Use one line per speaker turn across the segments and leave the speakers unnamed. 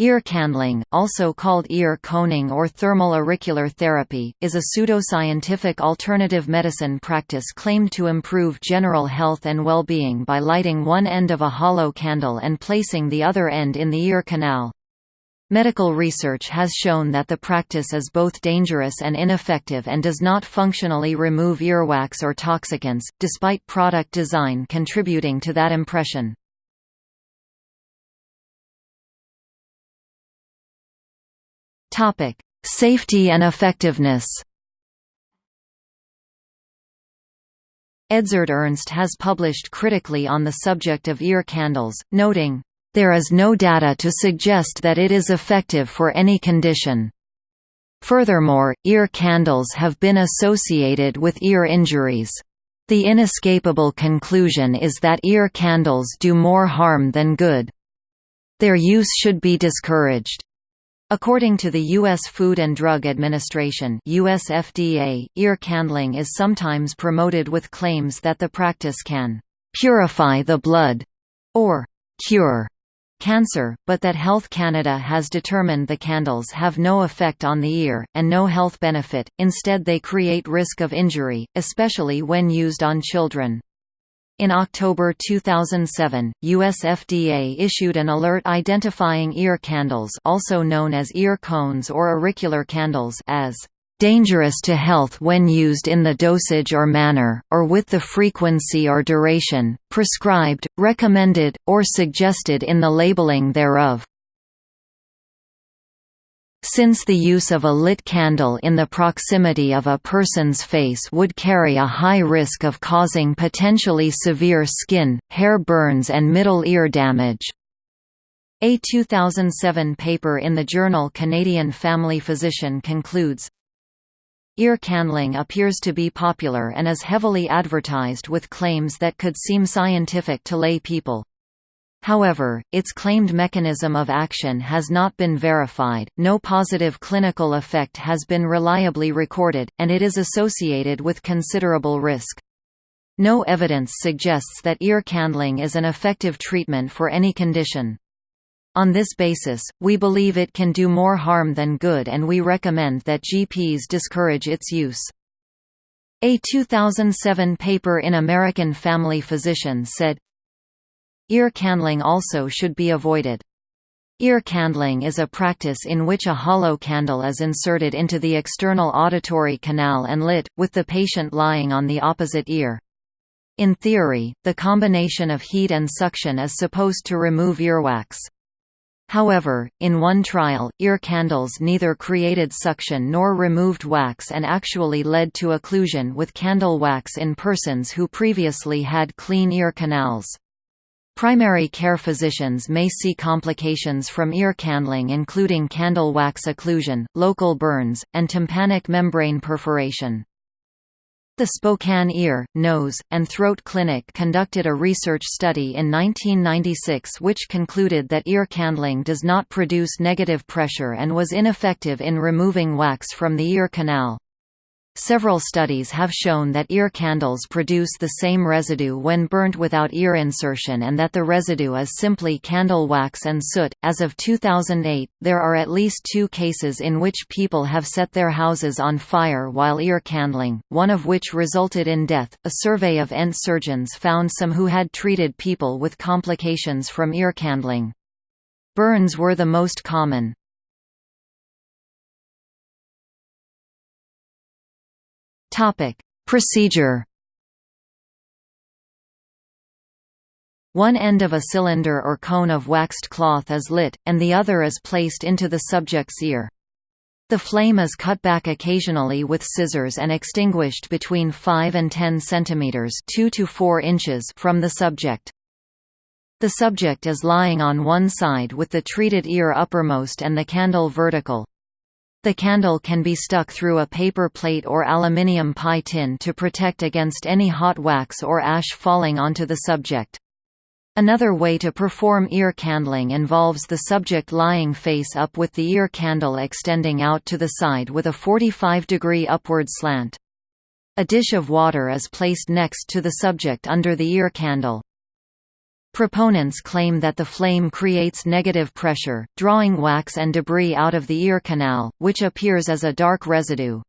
Ear candling, also called ear coning or thermal auricular therapy, is a pseudoscientific alternative medicine practice claimed to improve general health and well-being by lighting one end of a hollow candle and placing the other end in the ear canal. Medical research has shown that the practice is both dangerous and ineffective and does not functionally remove earwax or toxicants, despite product design contributing to that impression. Topic: Safety and effectiveness. Edzard Ernst has published critically on the subject of ear candles, noting, "...there is no data to suggest that it is effective for any condition." Furthermore, ear candles have been associated with ear injuries. The inescapable conclusion is that ear candles do more harm than good. Their use should be discouraged. According to the U.S. Food and Drug Administration US FDA, ear candling is sometimes promoted with claims that the practice can «purify the blood» or «cure» cancer, but that Health Canada has determined the candles have no effect on the ear, and no health benefit, instead they create risk of injury, especially when used on children. In October 2007, US FDA issued an alert identifying ear candles also known as ear cones or auricular candles as dangerous to health when used in the dosage or manner, or with the frequency or duration, prescribed, recommended, or suggested in the labeling thereof. Since the use of a lit candle in the proximity of a person's face would carry a high risk of causing potentially severe skin, hair burns and middle ear damage. A 2007 paper in the journal Canadian Family Physician concludes, Ear candling appears to be popular and is heavily advertised with claims that could seem scientific to lay people. However, its claimed mechanism of action has not been verified, no positive clinical effect has been reliably recorded, and it is associated with considerable risk. No evidence suggests that ear candling is an effective treatment for any condition. On this basis, we believe it can do more harm than good and we recommend that GPs discourage its use. A 2007 paper in American Family Physician said, Ear candling also should be avoided. Ear candling is a practice in which a hollow candle is inserted into the external auditory canal and lit, with the patient lying on the opposite ear. In theory, the combination of heat and suction is supposed to remove earwax. However, in one trial, ear candles neither created suction nor removed wax and actually led to occlusion with candle wax in persons who previously had clean ear canals. Primary care physicians may see complications from ear candling including candle wax occlusion, local burns, and tympanic membrane perforation. The Spokane Ear, Nose, and Throat Clinic conducted a research study in 1996 which concluded that ear candling does not produce negative pressure and was ineffective in removing wax from the ear canal. Several studies have shown that ear candles produce the same residue when burnt without ear insertion and that the residue is simply candle wax and soot. As of 2008, there are at least two cases in which people have set their houses on fire while ear candling, one of which resulted in death. A survey of ENT surgeons found some who had treated people with complications from ear candling. Burns were the most common. Topic: Procedure. One end of a cylinder or cone of waxed cloth is lit, and the other is placed into the subject's ear. The flame is cut back occasionally with scissors and extinguished between 5 and 10 cm 2 to 4 inches from the subject. The subject is lying on one side with the treated ear uppermost and the candle vertical. The candle can be stuck through a paper plate or aluminium pie tin to protect against any hot wax or ash falling onto the subject. Another way to perform ear candling involves the subject lying face up with the ear candle extending out to the side with a 45 degree upward slant. A dish of water is placed next to the subject under the ear candle. Proponents claim that the flame creates negative pressure, drawing wax and debris out of the ear canal, which appears as a dark residue.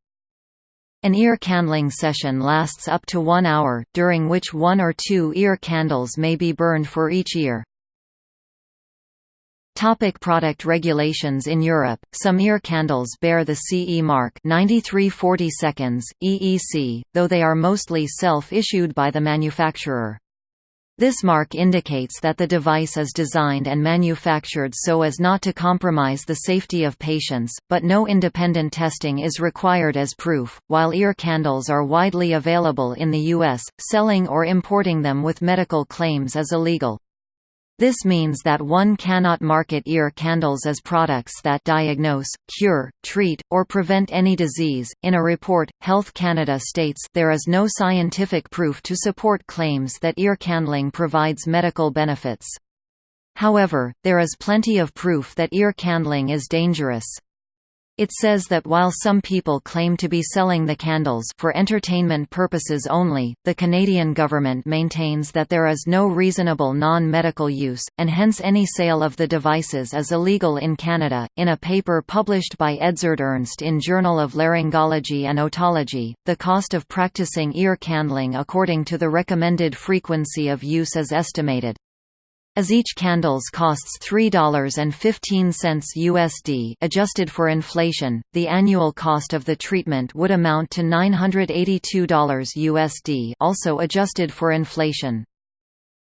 An ear candling session lasts up to one hour, during which one or two ear candles may be burned for each ear. Topic product regulations In Europe, some ear candles bear the CE mark 9340 seconds, EEC, though they are mostly self-issued by the manufacturer. This mark indicates that the device is designed and manufactured so as not to compromise the safety of patients, but no independent testing is required as proof. While ear candles are widely available in the US, selling or importing them with medical claims is illegal. This means that one cannot market ear candles as products that diagnose, cure, treat, or prevent any disease. In a report, Health Canada states there is no scientific proof to support claims that ear candling provides medical benefits. However, there is plenty of proof that ear candling is dangerous. It says that while some people claim to be selling the candles for entertainment purposes only, the Canadian government maintains that there is no reasonable non-medical use, and hence any sale of the devices is illegal in Canada. In a paper published by Edzard Ernst in Journal of Laryngology and Otology, the cost of practicing ear candling according to the recommended frequency of use is estimated. As each candles costs $3.15 USD adjusted for inflation, the annual cost of the treatment would amount to $982 USD also adjusted for inflation.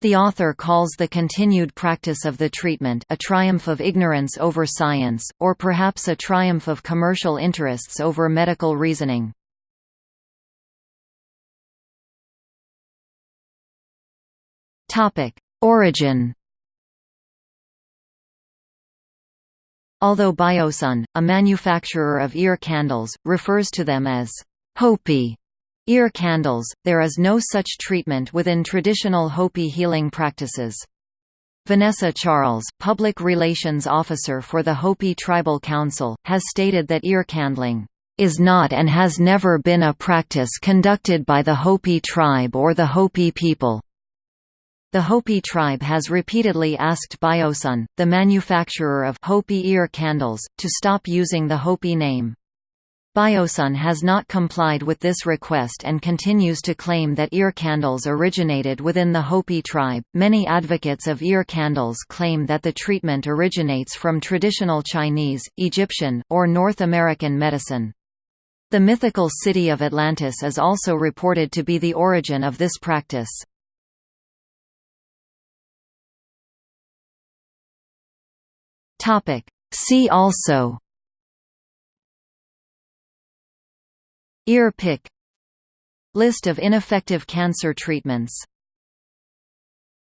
The author calls the continued practice of the treatment a triumph of ignorance over science, or perhaps a triumph of commercial interests over medical reasoning. Origin Although Biosun, a manufacturer of ear candles, refers to them as Hopi ear candles, there is no such treatment within traditional Hopi healing practices. Vanessa Charles, Public Relations Officer for the Hopi Tribal Council, has stated that ear candling is not and has never been a practice conducted by the Hopi tribe or the Hopi people. The Hopi tribe has repeatedly asked Biosun, the manufacturer of Hopi ear candles, to stop using the Hopi name. Biosun has not complied with this request and continues to claim that ear candles originated within the Hopi tribe. Many advocates of ear candles claim that the treatment originates from traditional Chinese, Egyptian, or North American medicine. The mythical city of Atlantis is also reported to be the origin of this practice. Topic. See also Ear pick List of ineffective cancer treatments